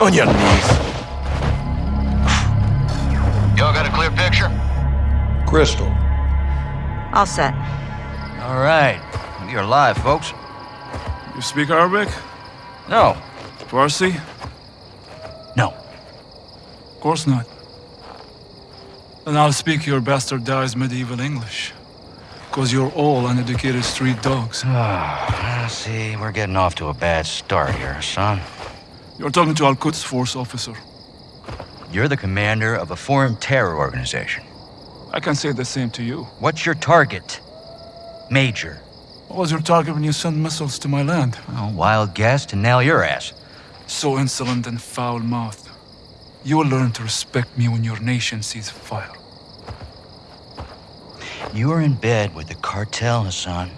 On your knees. Y'all got a clear picture? Crystal. All set. All right. You're alive, folks. You speak Arabic? No. Farsi? No. Of course not. Then I'll speak your bastardized medieval English. Because you're all uneducated street dogs. Ah, see, we're getting off to a bad start here, son. You're talking to Al-Quds Force officer. You're the commander of a foreign terror organization. I can say the same to you. What's your target? Major. What was your target when you sent missiles to my land? Oh, wild guess to nail your ass. So insolent and foul-mouthed. You will learn to respect me when your nation sees fire. You are in bed with the cartel, Hassan.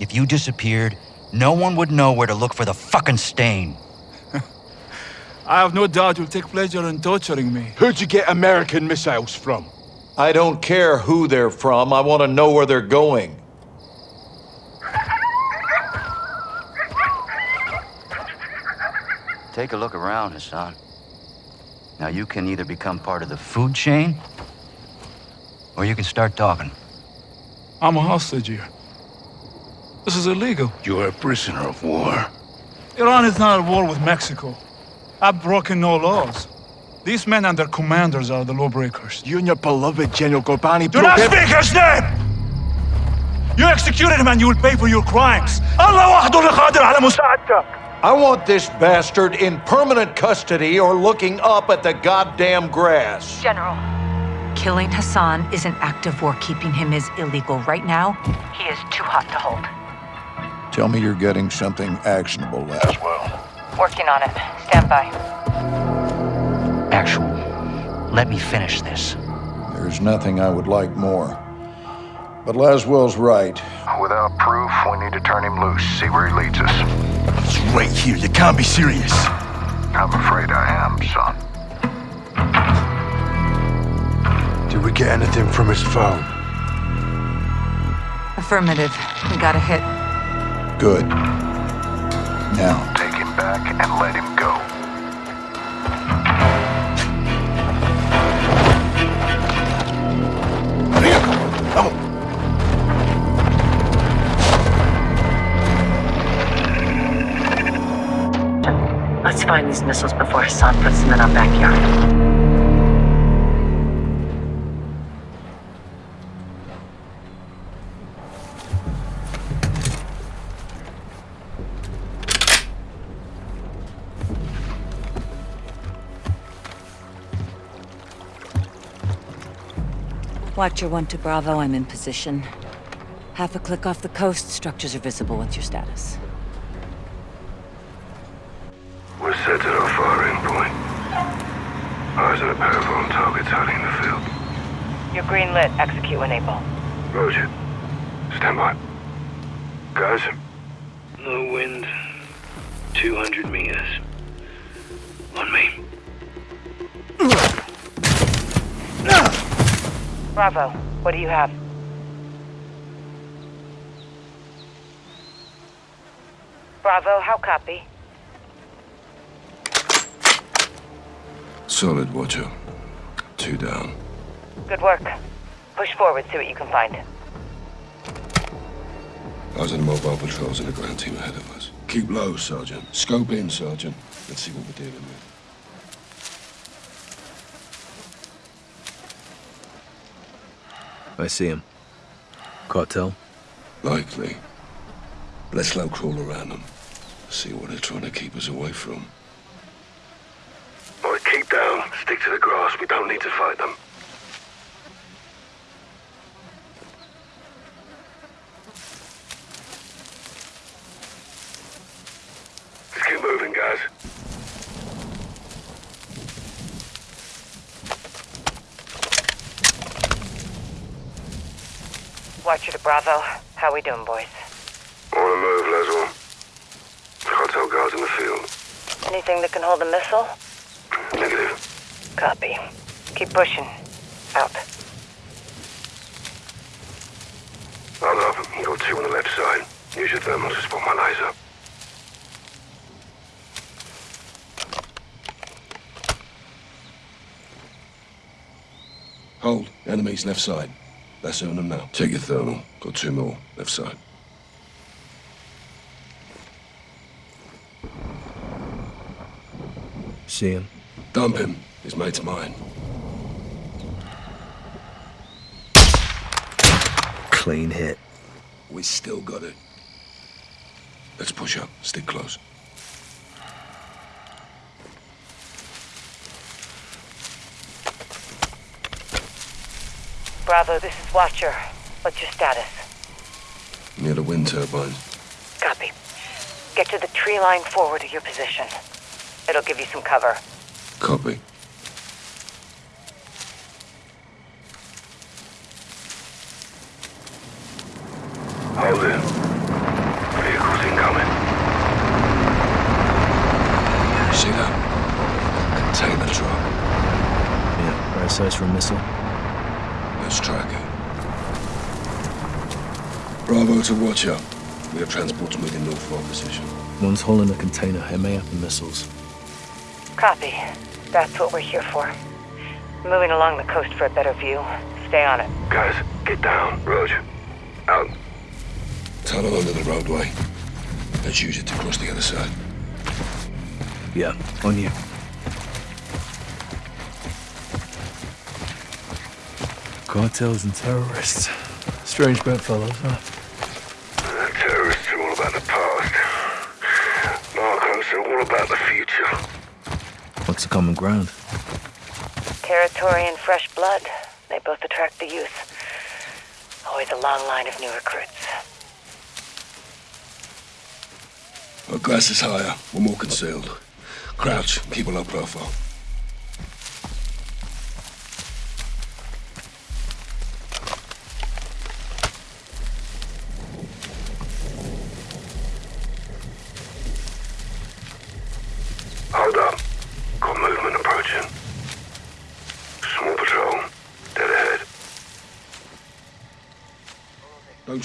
If you disappeared, no one would know where to look for the fucking stain. I have no doubt you'll take pleasure in torturing me. Who'd you get American missiles from? I don't care who they're from. I want to know where they're going. Take a look around, Hassan. Now you can either become part of the food chain, or you can start talking. I'm a hostage here. This is illegal. You're a prisoner of war. Iran is not at war with Mexico. I've broken no laws. These men and their commanders are the lawbreakers. You and your beloved General Ghorbrani... Do not speak his name! You executed him and you will pay for your crimes. I want this bastard in permanent custody or looking up at the goddamn grass. General, killing Hassan is an act of war. Keeping him is illegal. Right now, he is too hot to hold. Tell me you're getting something actionable, Laswell. Working on it. Stand by. Actual. Let me finish this. There's nothing I would like more. But Laswell's right. Without proof, we need to turn him loose, see where he leads us. It's right here. You can't be serious. I'm afraid I am, son. Did we get anything from his phone? Affirmative. We got a hit. Good. Now, Take him back and let him go. Find these missiles before Hassan puts them in our backyard. Watcher 1 to Bravo, I'm in position. Half a click off the coast, structures are visible. What's your status? Set at our firing point. Eyes on a pair of armed targets hiding in the field. You're green lit. Execute when able. Roger. Stand by. Guys, Low wind, 200 meters. On me. Bravo. What do you have? Bravo, how copy? Solid, Watcher. Two down. Good work. Push forward, see what you can find. Eyes on the mobile patrols and the ground team ahead of us. Keep low, Sergeant. Scope in, Sergeant. Let's see what we're dealing with. I see him. Cartel? Likely. Let's low crawl around them. See what they're trying to keep us away from. All right, keep down. Stick to the grass. We don't need to fight them. Let's keep moving, guys. Watcher to Bravo. How we doing, boys? On the move, Laswell. Cartel guards in the field. Anything that can hold a missile? Keep pushing. Out. I'm up. You got two on the left side. Use your thermal to spot my laser. Hold. Enemies left side. That's on them now. Take your thermal. Got two more. Left side. See him. Dump him. His mate's mine. Clean hit. We still got it. Let's push up. Stick close. Bravo, this is Watcher. What's your status? Near the wind turbines. Copy. Get to the tree line forward of your position. It'll give you some cover. Copy. Hold it. Vehicles incoming. See that? Container truck. Yeah, right size for a missile. Let's track it. Bravo to Watcher. We have transports moving north for our position. One's hauling a container, MAF and missiles. Copy. That's what we're here for. Moving along the coast for a better view. Stay on it. Guys, get down. Roger. Out. Tunnel under the roadway. Let's use it to cross the other side. Yeah, on you. Cartels and terrorists. Strange bedfellows, huh? The terrorists are all about the past. Narcos are all about the future. What's the common ground? Territory and fresh blood. They both attract the youth. Always a long line of new recruits. Our glass is higher. We're more concealed. Crouch. Keep a low profile.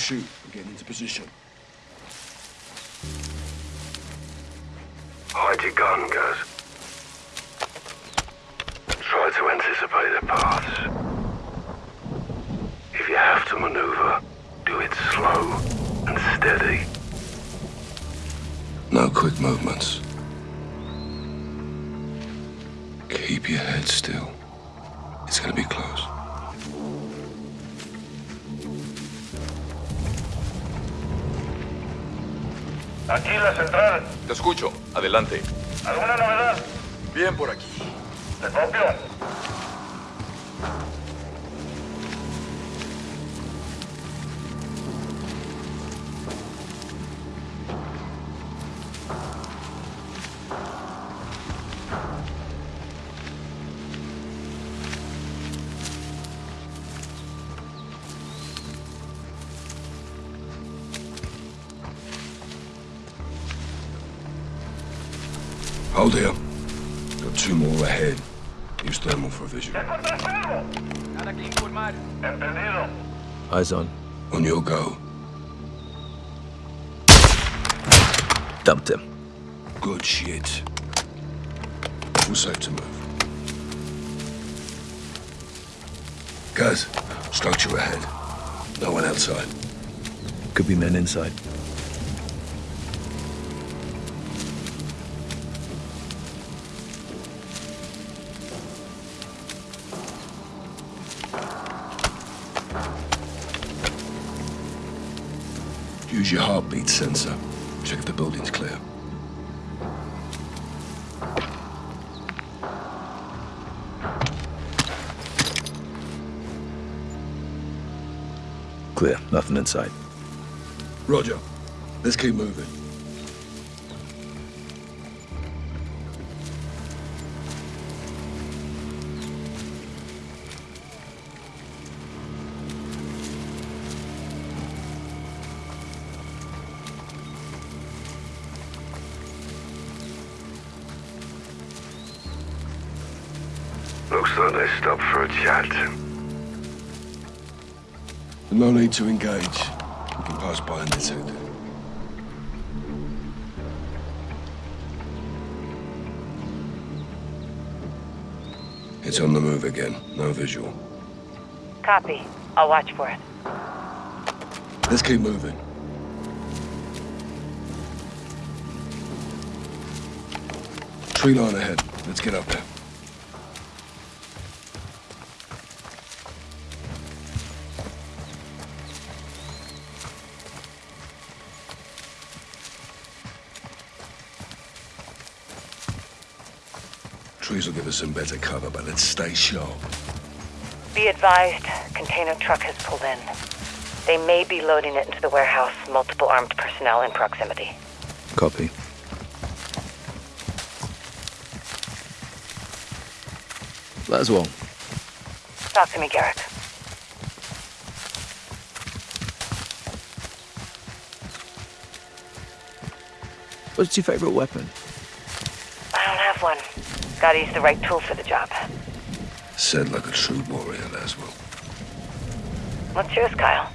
Shoot. We're getting into position. Hide your gun, Gaz. Try to anticipate their paths. If you have to maneuver, do it slow and steady. No quick movements. Keep your head still. It's gonna be close. Aquí la central. Te escucho. Adelante. ¿Alguna novedad? Bien por aquí. ¿Te copio? Inside. Use your heartbeat sensor. Check if the building's clear. Clear. Nothing inside. Roger. Let's keep moving. Looks like they stopped for a chat. No need to engage. Pass by undetected. It's on the move again. No visual. Copy. I'll watch for it. Let's keep moving. Tree line ahead. Let's get up there. Some better cover, but let's stay sharp. Be advised, container truck has pulled in. They may be loading it into the warehouse. Multiple armed personnel in proximity. Copy. That's Laswell, Talk to me, Garrick. what's your favorite weapon? I don't have one. Gotta use the right tool for the job. Said like a true warrior, Laswell. What's yours, Kyle?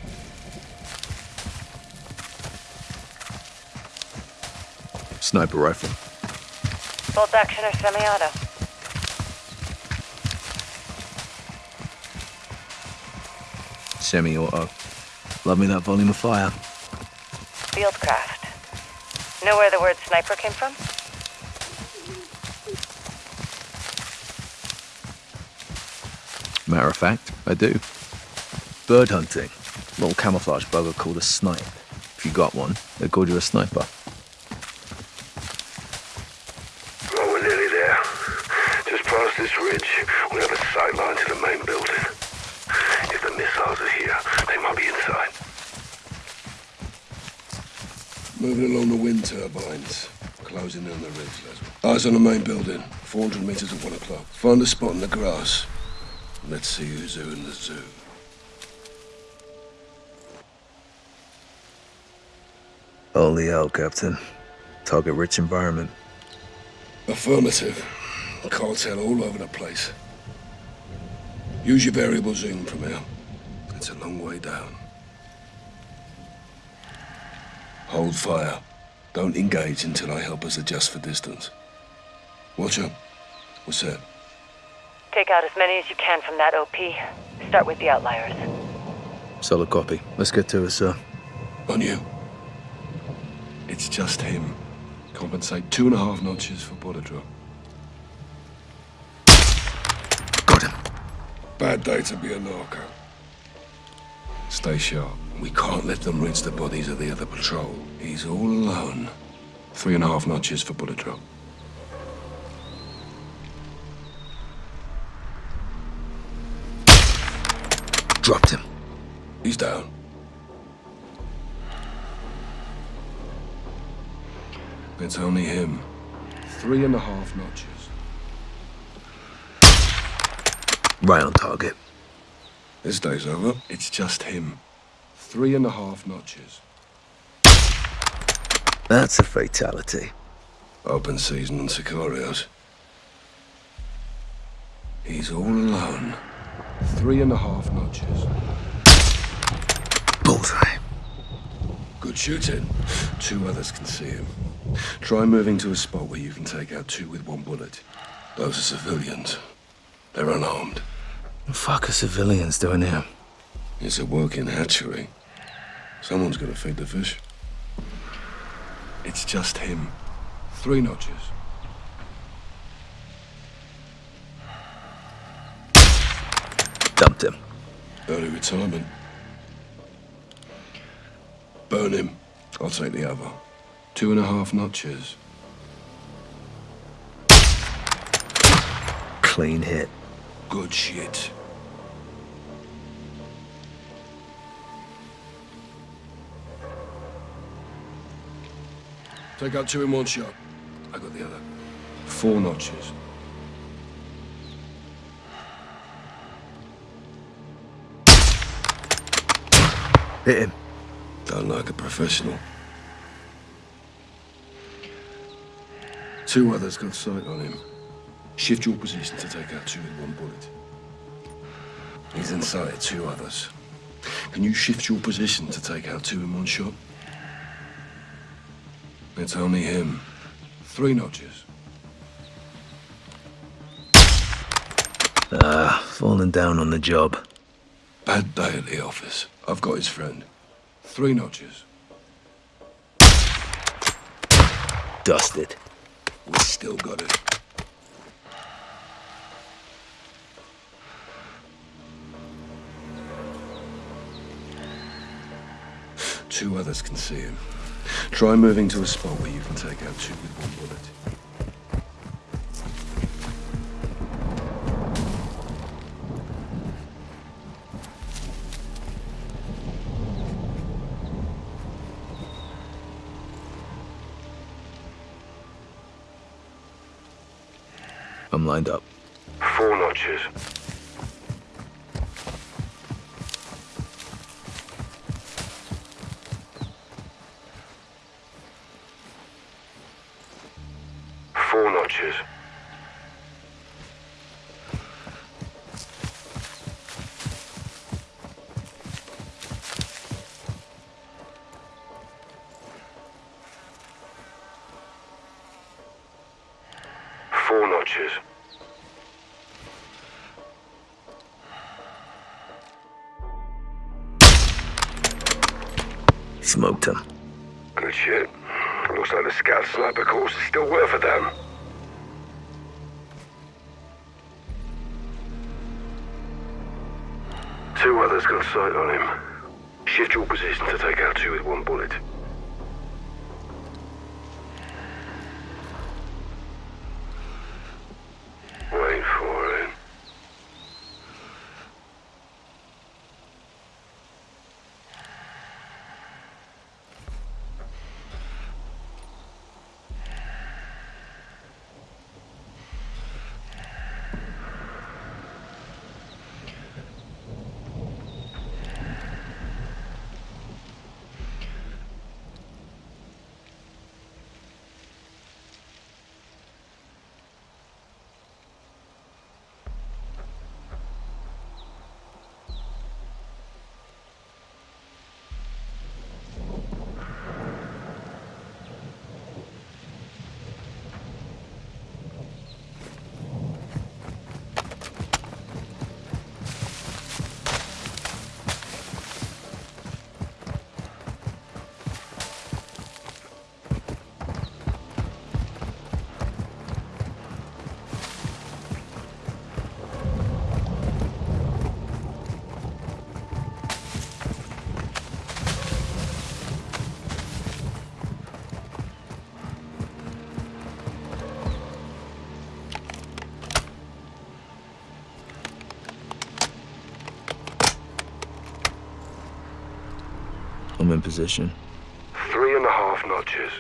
Sniper rifle. Bolt action or semi-auto? Semi-auto. Love me that volume of fire. Fieldcraft. Know where the word sniper came from? Matter of fact, I do. Bird hunting. Little camouflage bugger called a snipe. If you got one, they called you a sniper. Oh, we're nearly there. Just past this ridge, we have a sight line to the main building. If the missiles are here, they might be inside. Moving along the wind turbines. Closing in on the ridge, Laswell. Eyes on the main building. 400 meters at one o'clock. Find a spot in the grass. Let's see who's who in the zoo. Only hell, Captain. Target rich environment. Affirmative. Cartel all over the place. Use your variable zoom from here. It's a long way down. Hold fire. Don't engage until I help us adjust for distance. Watch up. What's that? Take out as many as you can from that OP. Start with the outliers. Solid copy. Let's get to it, sir. On you. It's just him. Compensate two and a half notches for bullet drop. Got him. Bad day to be a narco. Stay sharp. We can't let them rinse the bodies of the other patrol. He's all alone. Three and a half notches for bullet drop. Dropped him. He's down. It's only him. Three and a half notches. Right on target. This day's over. It's just him. Three and a half notches. That's a fatality. Open season on Sicarios. He's all alone. Three and a half notches. Bullseye. Good shooting. Two others can see him. Try moving to a spot where you can take out two with one bullet. Those are civilians. They're unarmed. The fuck are civilians doing here? It's a working hatchery. Someone's gonna feed the fish. It's just him. Three notches. Dumped him. Early retirement. Burn him. I'll take the other. Two and a half notches. Clean hit. Good shit. Take out two in one shot. I got the other. Four notches. Hit him. Done like a professional. Two others got sight on him. Shift your position to take out two with one bullet. He's inside two others. Can you shift your position to take out two in one shot? It's only him. Three notches. Ah, falling down on the job. Bad day at the office. I've got his friend. Three notches. Dusted. We still got it. Two others can see him. Try moving to a spot where you can take out two with one bullet. Lined up. Four notches. In position. Three and a half notches.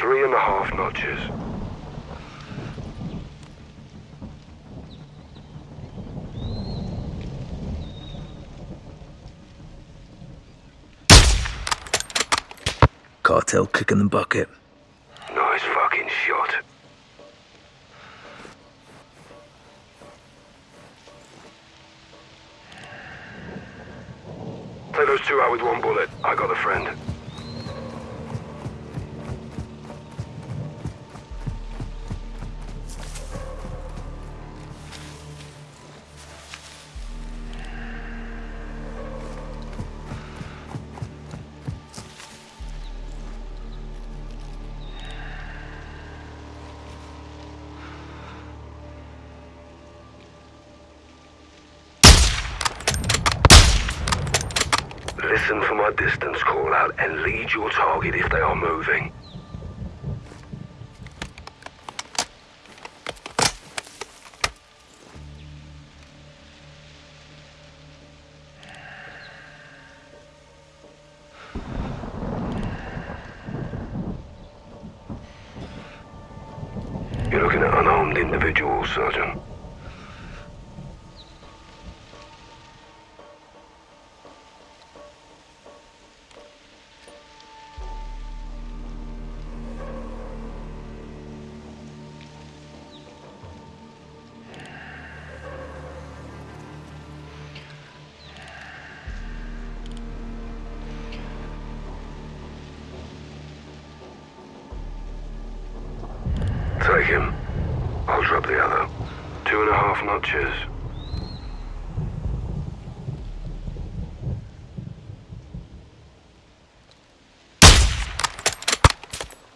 Three and a half notches. Cartel kicking the bucket. I got a friend. Your target if they are moving. And a half notches.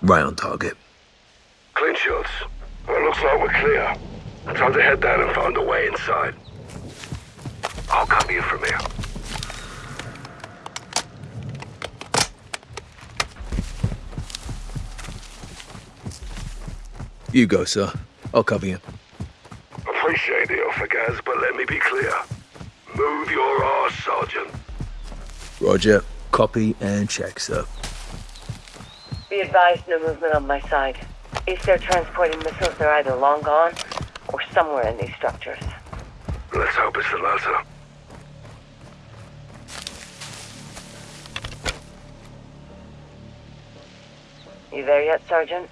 Right on target. Clean shots. Well, looks like we're clear. Time to head down and find a way inside. I'll cover you from here. You go, sir. I'll cover you. Appreciate the offer, Gaz, but let me be clear. Move your ass, Sergeant. Roger. Copy and check, sir. Be advised, no movement on my side. If they're transporting missiles, they're either long gone or somewhere in these structures. Let's hope it's the latter. You there yet, Sergeant?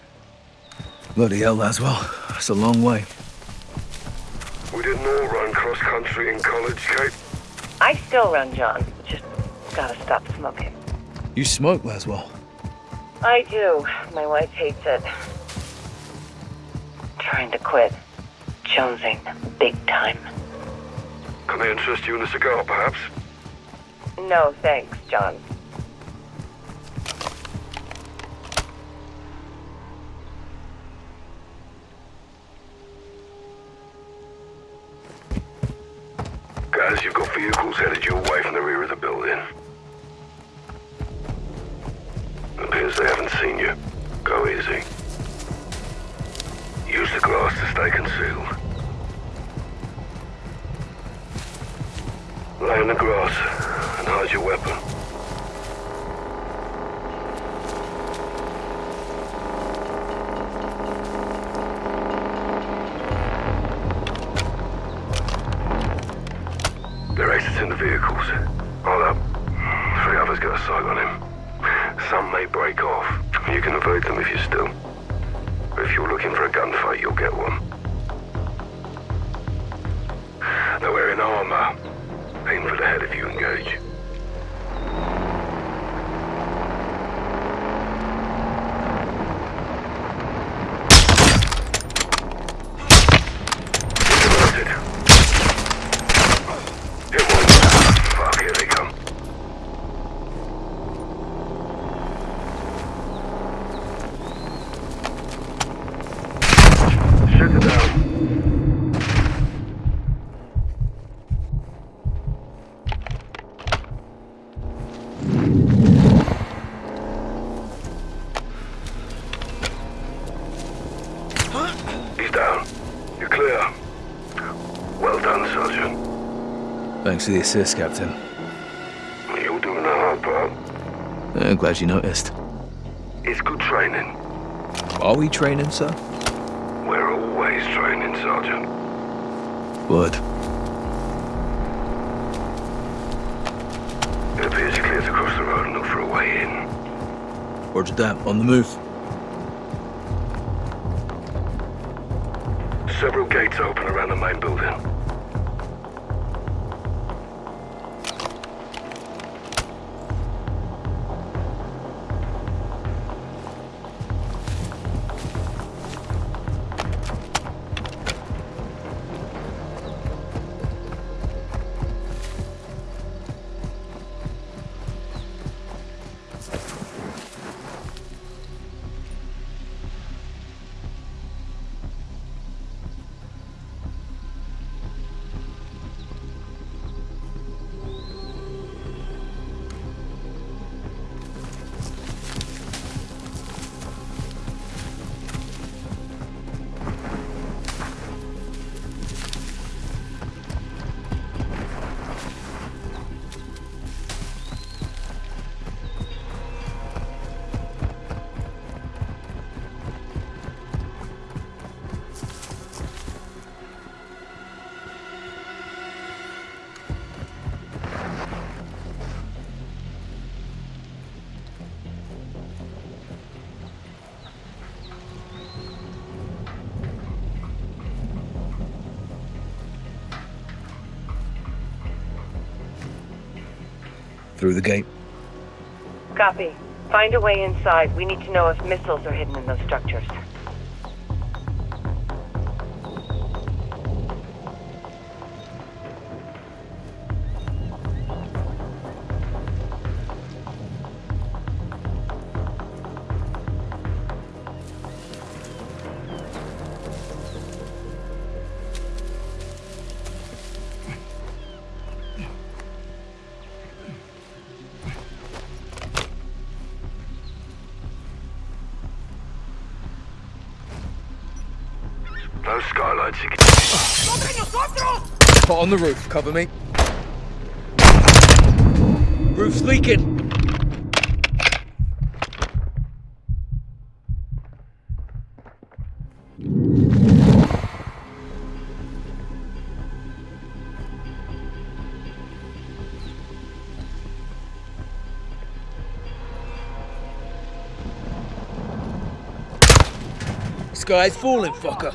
Bloody hell, Laswell. That's a long way. We didn't all run cross country in college, Kate. I still run, John. Just gotta stop smoking. You smoke, Laswell. I do. My wife hates it. Trying to quit. Jonesing big time. Can I interest you in a cigar, perhaps? No, thanks, John. For the assist, Captain. You're doing the hard part. I'm glad you noticed. It's good training. Are we training, sir? We're always training, Sergeant. Word. It appears you cleared across the road and look for a way in. Roger that. On the move. Through the gate. Copy. Find a way inside. We need to know if missiles are hidden in those structures. On the roof, cover me. Roof's leaking. Sky's falling, fucker.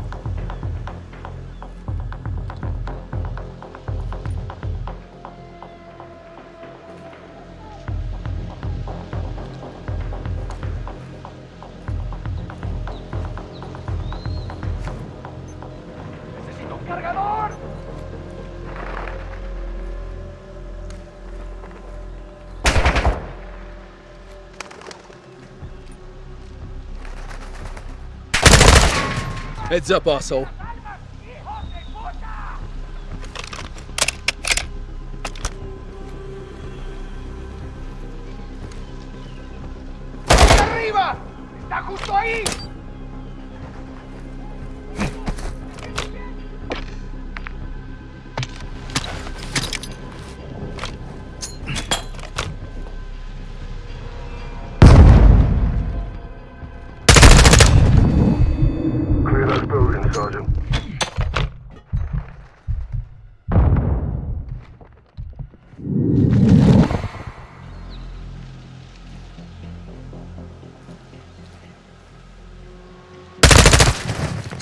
Heads up, asshole.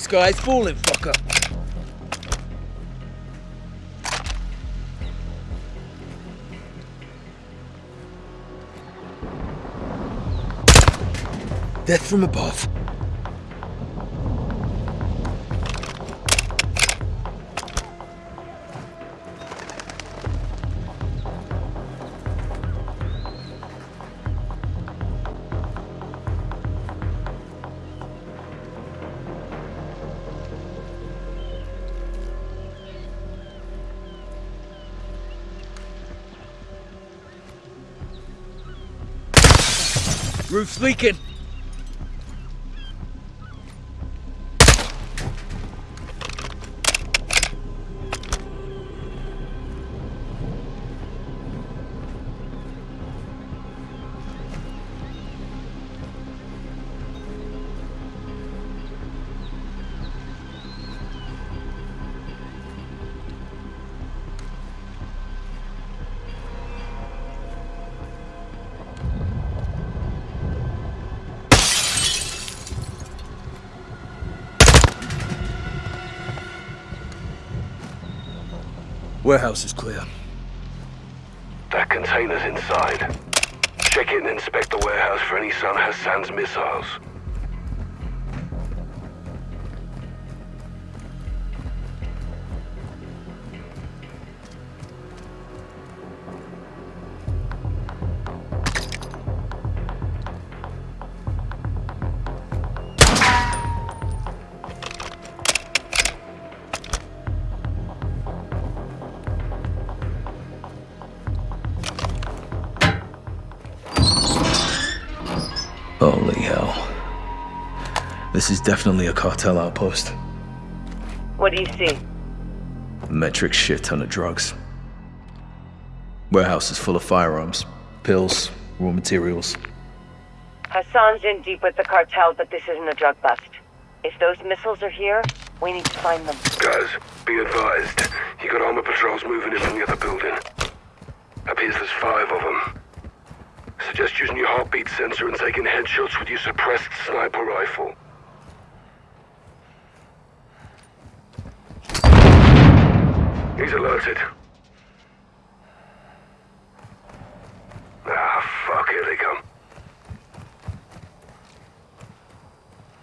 Sky's falling, fucker. Death from above. Roof's leaking. Warehouse is clear. That container's inside. Check it and inspect the warehouse for any Son Hassan's missiles. This is definitely a cartel outpost. What do you see? Metric shit ton of drugs. Warehouse is full of firearms, pills, raw materials. Hassan's in deep with the cartel, but this isn't a drug bust. If those missiles are here, we need to find them. Guys, be advised. You got armor patrols moving in from the other building. Appears there's five of them. Suggest using your heartbeat sensor and taking headshots with your suppressed sniper rifle. He's alerted. Ah, fuck, here they come.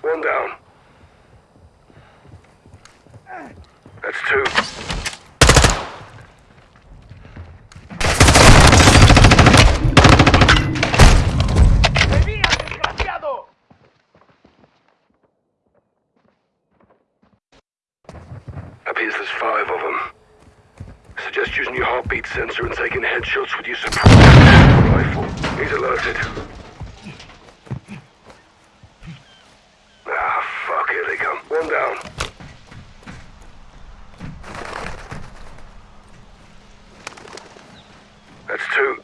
One down. That's two. Appears there's five using your heartbeat sensor and taking headshots with your suppressed rifle. He's alerted. Ah, fuck, here they come. One down. That's two.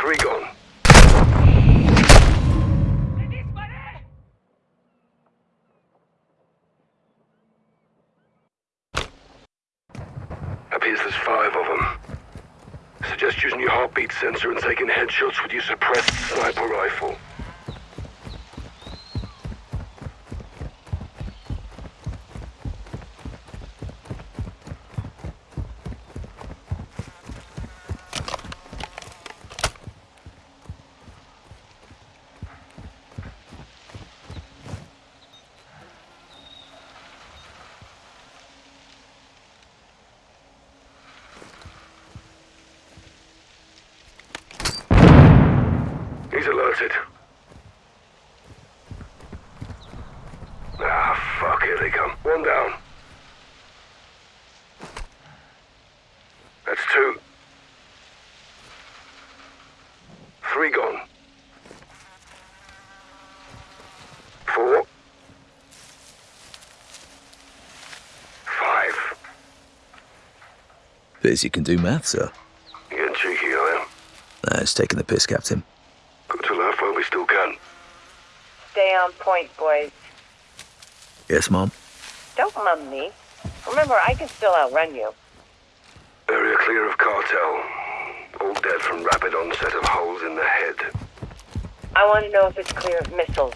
Three gone. Appears there's five of them. Suggest using your heartbeat sensor and taking headshots with your suppressed sniper rifle. Alerted. Ah, fuck, here they come. One down. That's two. Three gone. Four. Five. Appears you can do math, sir. Getting cheeky, I am. Nah, it's taking the piss, Captain. Got to laugh while we still can. Stay on point, boys. Yes, Mom? Don't mum me. Remember, I can still outrun you. Area clear of cartel. All dead from rapid onset of holes in the head. I want to know if it's clear of missiles.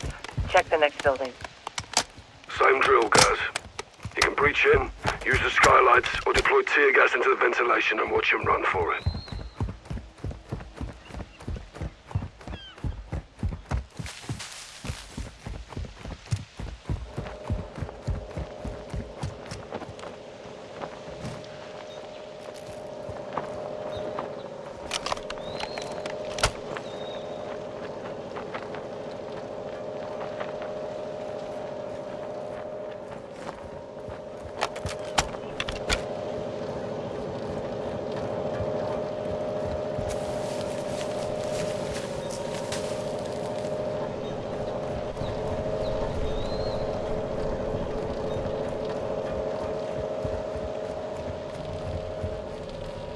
Check the next building. Same drill, guys. You can breach in, use the skylights, or deploy tear gas into the ventilation and watch him run for it.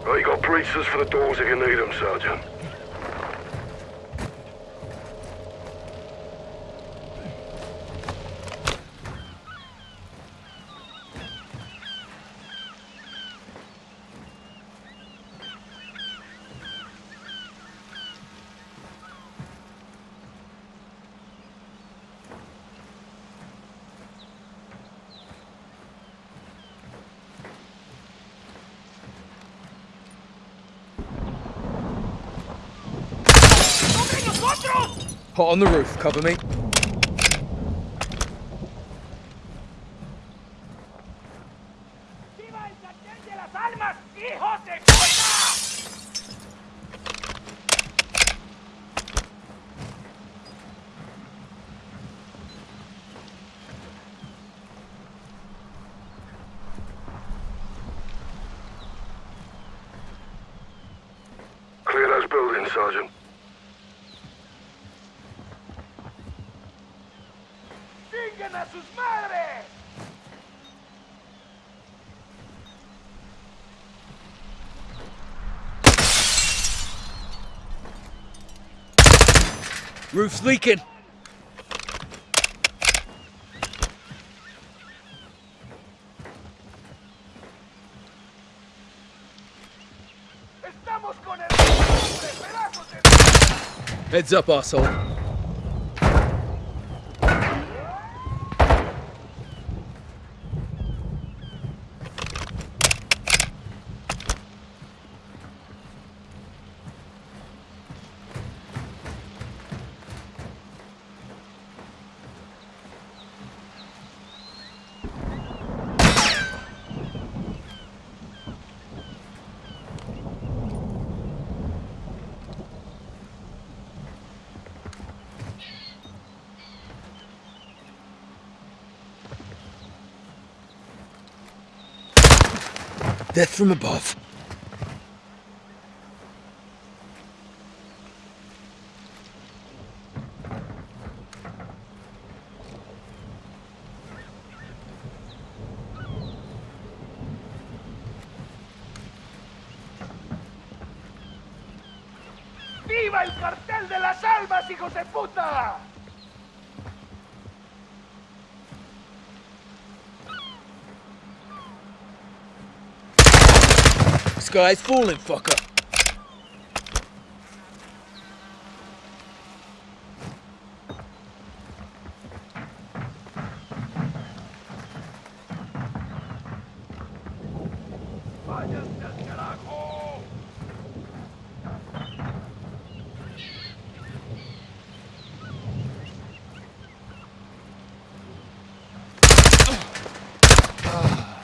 Right, you breaches for the doors if you need them, Sergeant. Hot on the roof, cover me. Roof's leaking. ¡Estamos con el... pedazos de... Heads up, asshole. Death from above. Sky's falling, fucker.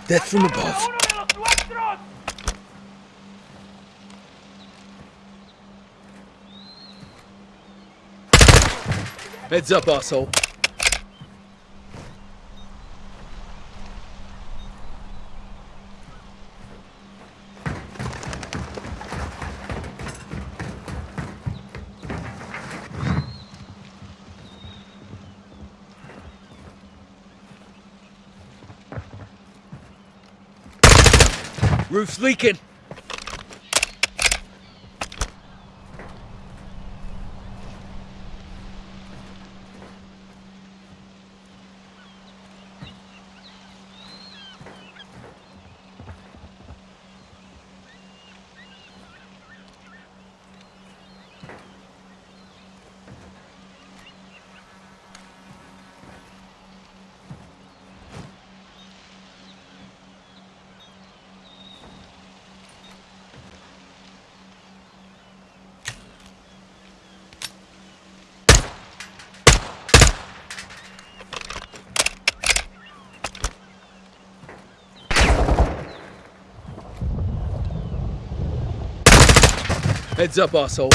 Death from above. Heads up, asshole. Roof's leaking. Heads up, asshole.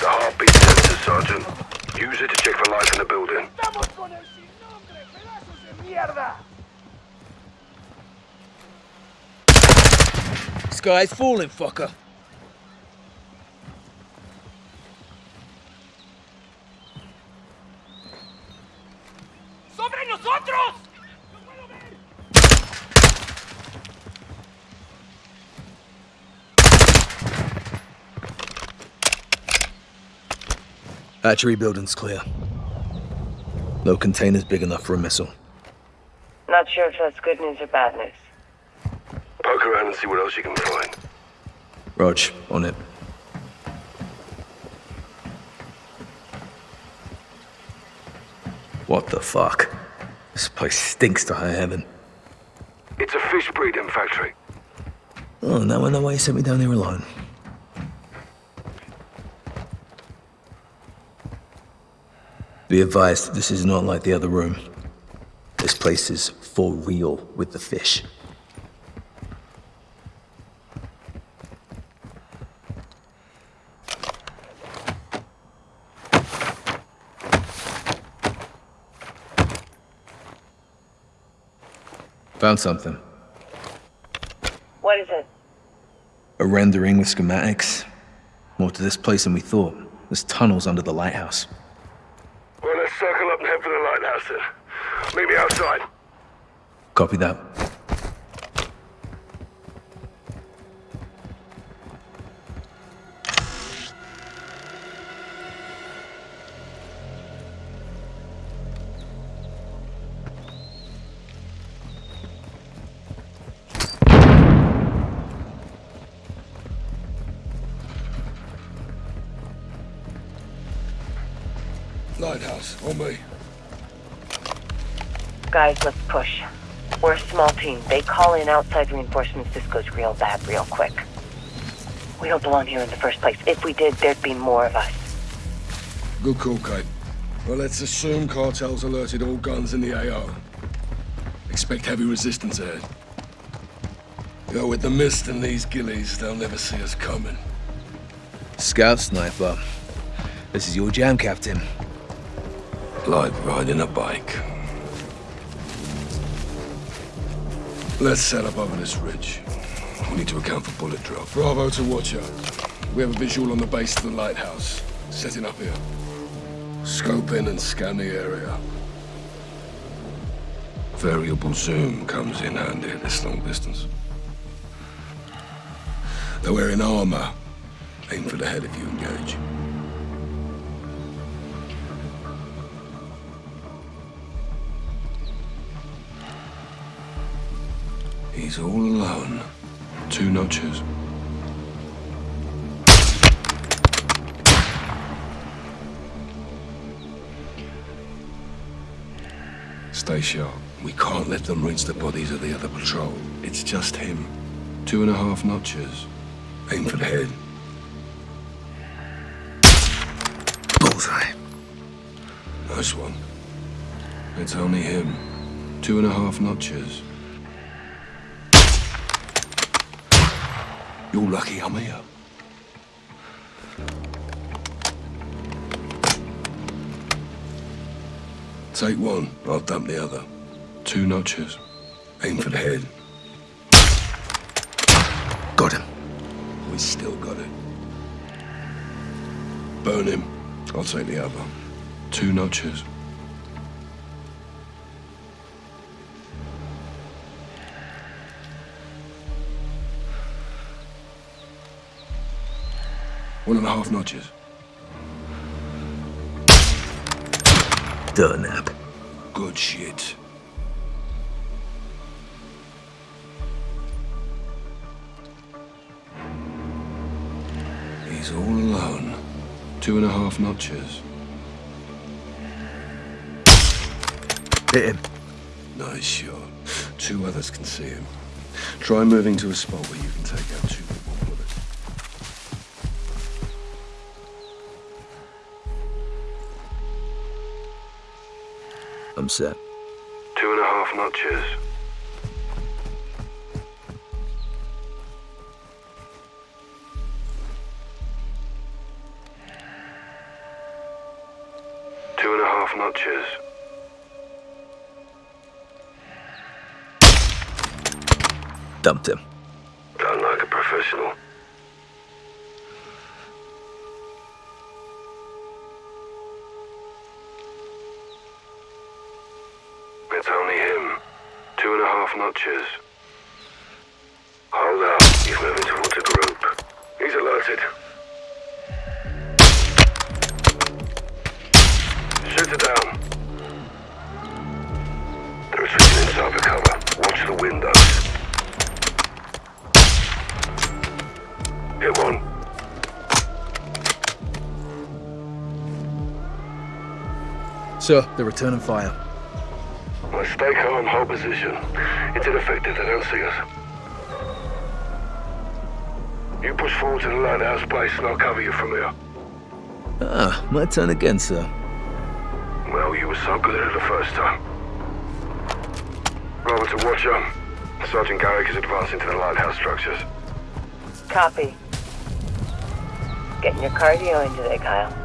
The heartbeat sensor, Sergeant. Use it to check for life in the building. ¡Estamos con el sin nombre, pedazos de mierda! Sky's falling, fucker. ¡Sobre nosotros! ¡No! Hatchery building's clear. No containers big enough for a missile. Not sure if that's good news or bad news. See what else you can find. Roach, on it. What the fuck? This place stinks to high heaven. It's a fish breeding factory. Oh, now I know why you sent me down here alone. Be advised, this is not like the other room. This place is for real with the fish. Found something. What is it? A rendering with schematics. More to this place than we thought. There's tunnels under the lighthouse. Well, let's circle up and head for the lighthouse then. Meet me outside. Copy that. Guys, let's push. We're a small team. They call in outside reinforcements. This goes real bad real quick. We don't belong here in the first place. If we did, there'd be more of us. Good call, Kate. Well, let's assume cartels alerted all guns in the AO. Expect heavy resistance ahead. Yo, with the mist and these gillies, they'll never see us coming. Scout sniper. This is your jam, Captain. Like riding a bike. Let's set up over this ridge. We need to account for bullet drop. Bravo to Watcher. We have a visual on the base of the lighthouse. Setting up here. Scope in and scan the area. Variable zoom comes in handy at this long distance. They're wearing armor. Aim for the head if you engage. He's all alone. Two notches. Stay sharp. We can't let them rinse the bodies of the other patrol. It's just him. Two and a half notches. Aim for the head. Bullseye. Nice one. It's only him. Two and a half notches. You're lucky I'm here. Take one, I'll dump the other. Two notches. Aim for the head. Got him. We still got it. Burn him. I'll take the other. Two notches. One and a half notches. Durnap. Good shit. He's all alone. Two and a half notches. Hit him. Nice shot. Two others can see him. Try moving to a spot where you can take out two Two and a half notches. And a half notches. Hold up. He's moving towards a group. He's alerted. Shoot it down. They're retreating inside the cover. Watch the windows. Hit one. Sir, they're returning fire. Well, stay calm, hold position. It's ineffective, they don't see us. You push forward to the lighthouse base and I'll cover you from here. Ah, my turn again, sir. Well, you were so good at it the first time. Robert to watch on. Sergeant Garrick is advancing to the lighthouse structures. Copy. Getting your cardio in today, Kyle.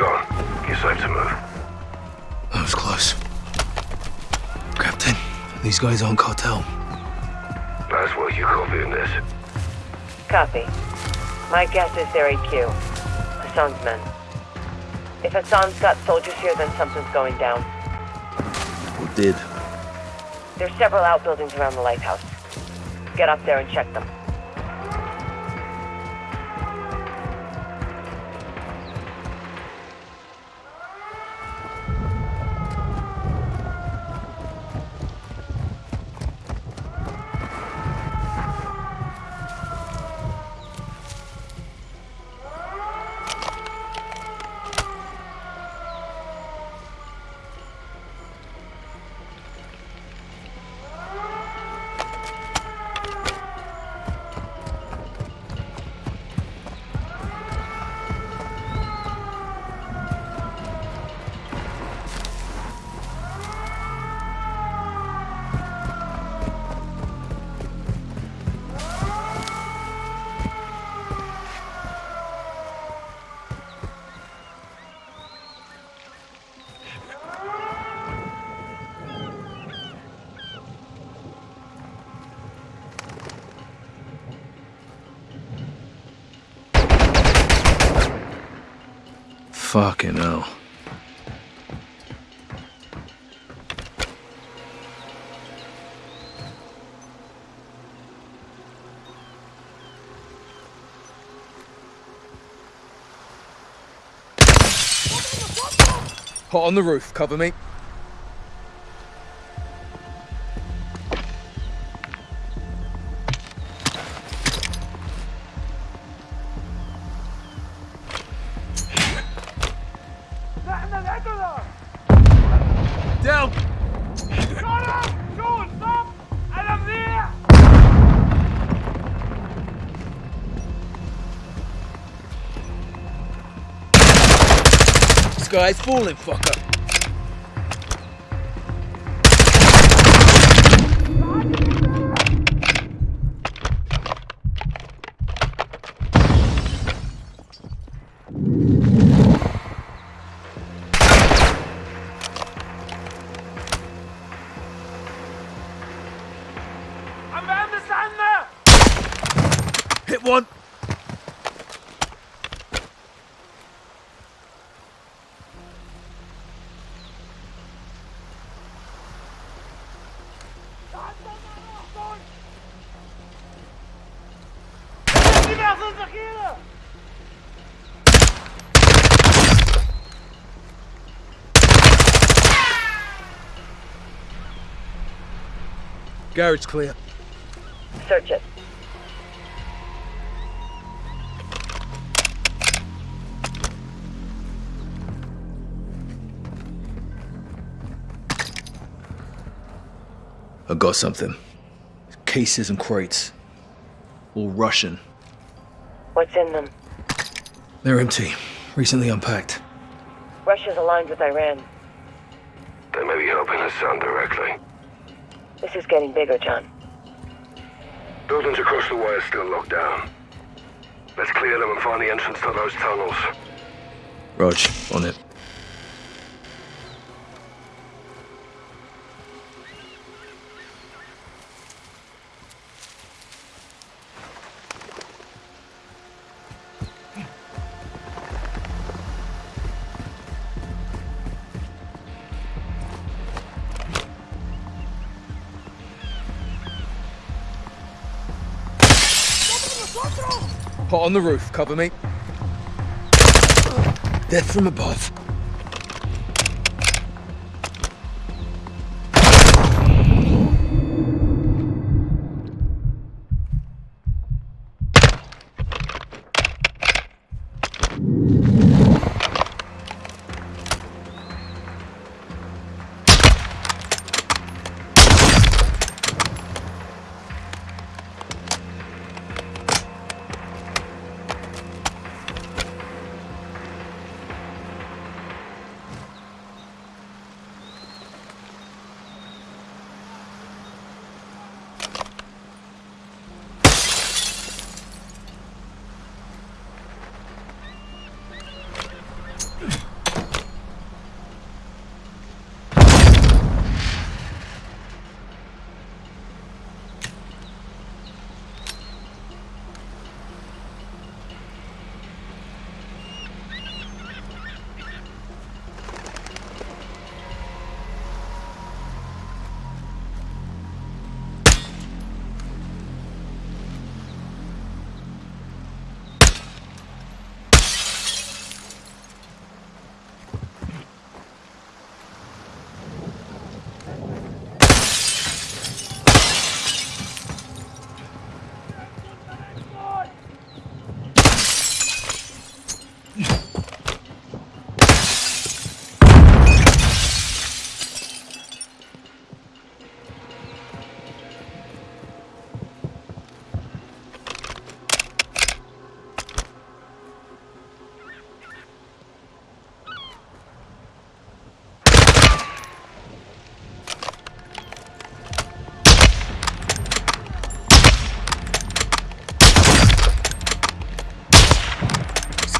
Gone. You're safe to move. That was close. Captain, these guys aren't cartel. That's what you copying this. Copy. My guess is they're AQ. Hassan's men. If Hassan's got soldiers here, then something's going down. Or did. There's several outbuildings around the lighthouse. Get up there and check them. Hot on the roof, cover me. Guy's falling, fucker. Garage clear. Search it. I got something. Cases and crates. All Russian. What's in them? They're empty. Recently unpacked. Russia's aligned with Iran. They may be helping Hassan directly. This is getting bigger, John. Buildings across the way are still locked down. Let's clear them and find the entrance to those tunnels. Rog, on it. On the roof, cover me. Death from above.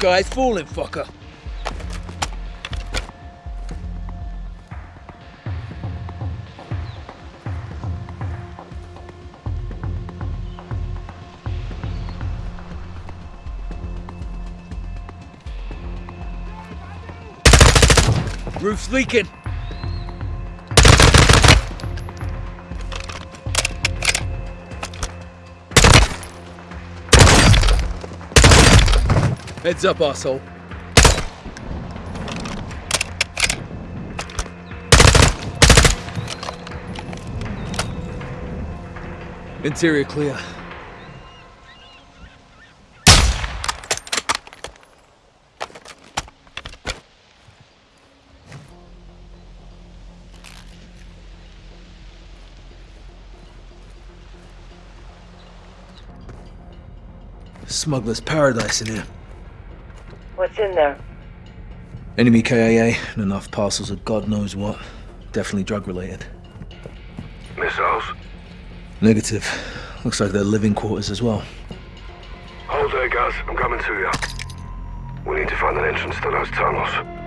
Sky's falling, fucker. Roof's leaking. Heads up, asshole. Interior clear. Smuggler's paradise in here. What's in there? Enemy KIA and enough parcels of God knows what. Definitely drug related. Missiles? Negative. Looks like they're living quarters as well. Hold there, guys. I'm coming to you. We need to find an entrance to those tunnels.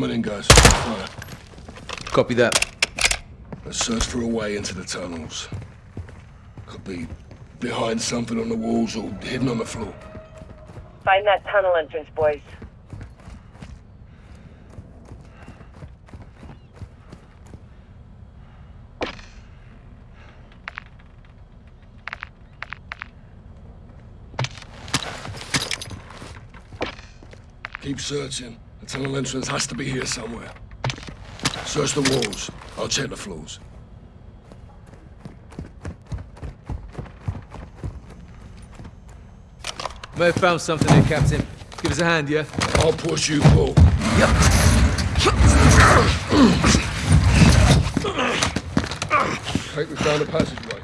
Coming in, guys. Fire. Copy that. Let's search for a way into the tunnels. Could be behind something on the walls or hidden on the floor. Find that tunnel entrance, boys. Keep searching. The tunnel entrance has to be here somewhere. Search the walls. I'll check the floors. May have found something here, Captain. Give us a hand, yeah? I'll push you, Paul. Kate, we found a passageway.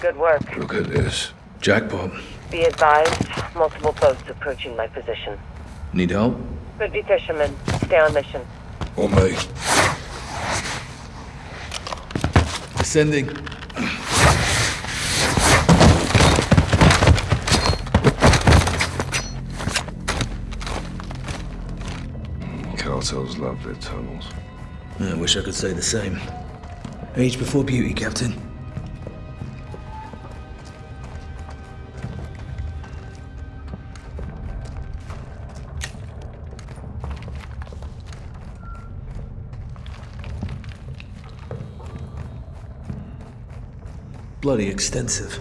Good work. Look at this. Jackpot. Be advised, multiple boats approaching my position. Need help? Could be fishermen. Stay on mission. On me. Ascending. Cartels love their tunnels. I wish I could say the same. Age before beauty, Captain. Bloody extensive.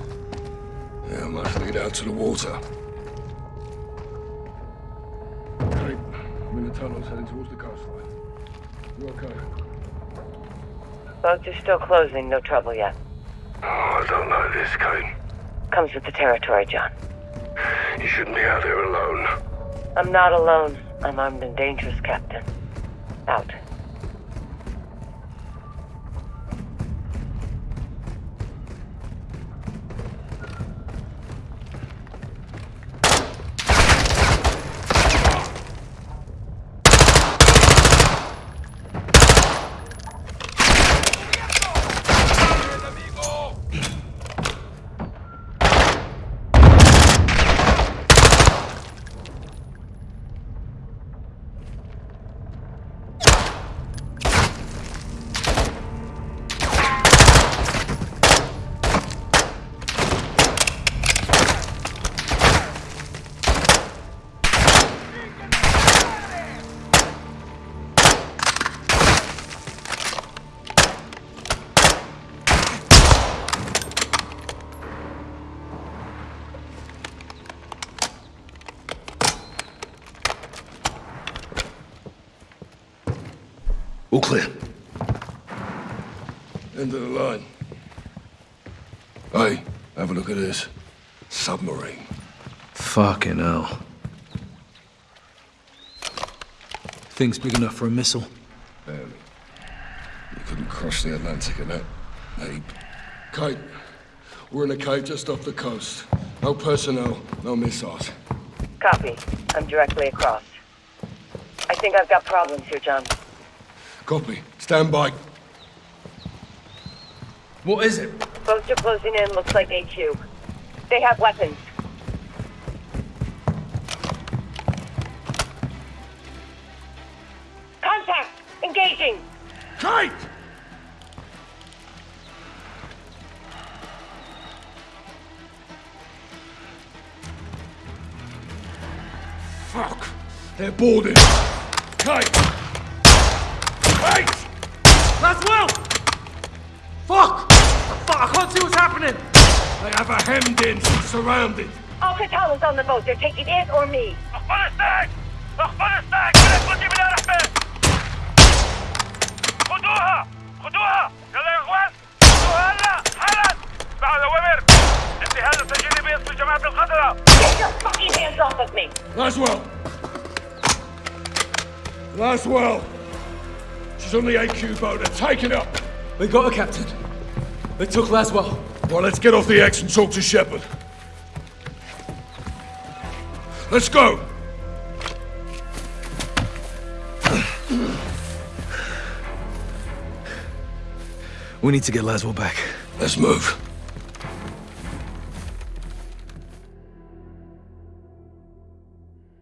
Yeah, I must lead out to the water. Kate, I'm in the tunnels heading towards the coastline. You okay? Boats are still closing. No trouble yet. Oh, I don't like this, Kate. Comes with the territory, John. You shouldn't be out there alone. I'm not alone. I'm armed and dangerous, Captain. Out. End of the line. Hey, have a look at this. Submarine. Fucking hell. Thing's big enough for a missile. Barely. You couldn't cross the Atlantic in that ape. Kate, we're in a cave just off the coast. No personnel, no missiles. Copy. I'm directly across. I think I've got problems here, John. Copy. Stand by. What is it? Boats are closing in. Looks like AQ. They have weapons. Contact! Engaging! Kate! Fuck! They're boarding. surrounded. Al-Qatala is on the boat. They're taking it or me. Afghanistan! Afghanistan! خذي من الأحباب! خذوها! خذوها! يلا يا إخوان! خذوها هلا! حالا! مع الأوامر! انتهاء التسجيل باسم جماعة الخضراء! Get your fucking hands off of me! Laswell! Laswell! She's on the AQ boat. They're taking up! We got her, Captain. They took Laswell. Well, let's get off the X and talk to Shepherd. Let's go! We need to get Laswell back. Let's move.